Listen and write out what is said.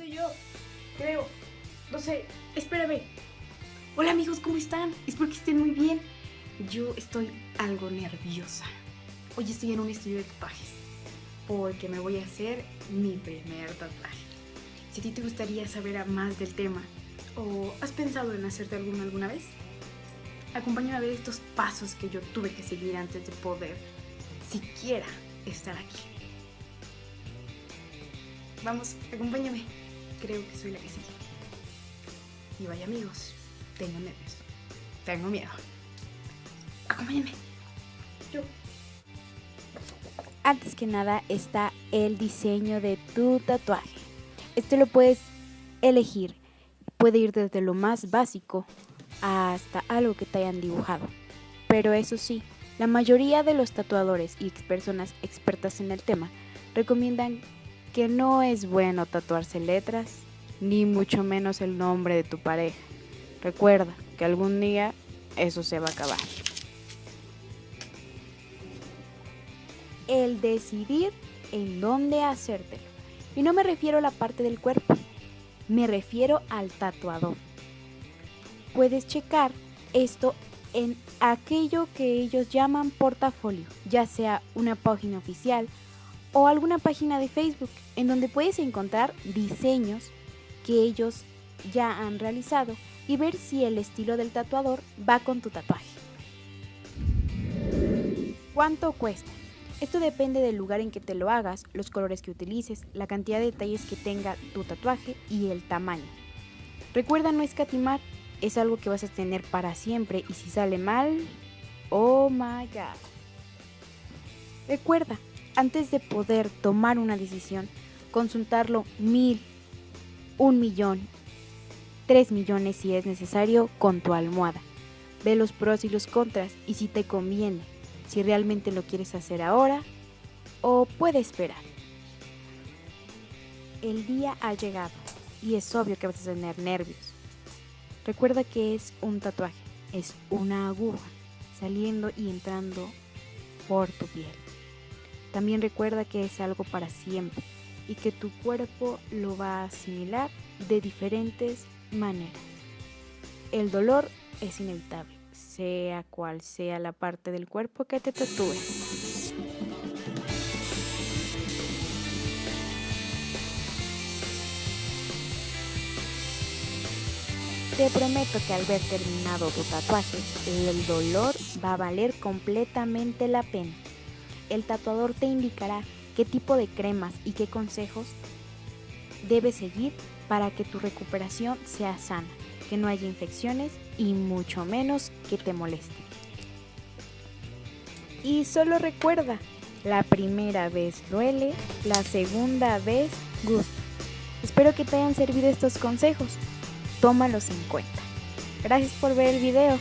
soy yo. Creo. No sé. Espérame. Hola amigos, ¿cómo están? Espero que estén muy bien. Yo estoy algo nerviosa. Hoy estoy en un estudio de tatuajes. Porque me voy a hacer mi primer tatuaje. Si a ti te gustaría saber más del tema o has pensado en hacerte alguno alguna vez, acompáñame a ver estos pasos que yo tuve que seguir antes de poder siquiera estar aquí. Vamos, acompáñame. Creo que soy la que sigue. Y vaya amigos, tengo nervios. Tengo miedo. Acompáñame. Yo. Antes que nada está el diseño de tu tatuaje. Este lo puedes elegir. Puede ir desde lo más básico hasta algo que te hayan dibujado. Pero eso sí, la mayoría de los tatuadores y personas expertas en el tema recomiendan que no es bueno tatuarse letras, ni mucho menos el nombre de tu pareja. Recuerda que algún día eso se va a acabar. El decidir en dónde hacértelo. Y no me refiero a la parte del cuerpo, me refiero al tatuador. Puedes checar esto en aquello que ellos llaman portafolio, ya sea una página oficial o alguna página de Facebook en donde puedes encontrar diseños que ellos ya han realizado y ver si el estilo del tatuador va con tu tatuaje. ¿Cuánto cuesta? Esto depende del lugar en que te lo hagas, los colores que utilices, la cantidad de detalles que tenga tu tatuaje y el tamaño. Recuerda no escatimar, es algo que vas a tener para siempre y si sale mal, oh my god. Recuerda, antes de poder tomar una decisión, consultarlo mil, un millón, tres millones si es necesario con tu almohada. Ve los pros y los contras y si te conviene, si realmente lo quieres hacer ahora o puede esperar. El día ha llegado y es obvio que vas a tener nervios. Recuerda que es un tatuaje, es una aguja saliendo y entrando por tu piel. También recuerda que es algo para siempre y que tu cuerpo lo va a asimilar de diferentes maneras. El dolor es inevitable, sea cual sea la parte del cuerpo que te tatúes. Te prometo que al ver terminado tu tatuaje, el dolor va a valer completamente la pena el tatuador te indicará qué tipo de cremas y qué consejos debes seguir para que tu recuperación sea sana, que no haya infecciones y mucho menos que te moleste. Y solo recuerda, la primera vez duele, la segunda vez gusta. Espero que te hayan servido estos consejos. Tómalos en cuenta. Gracias por ver el video.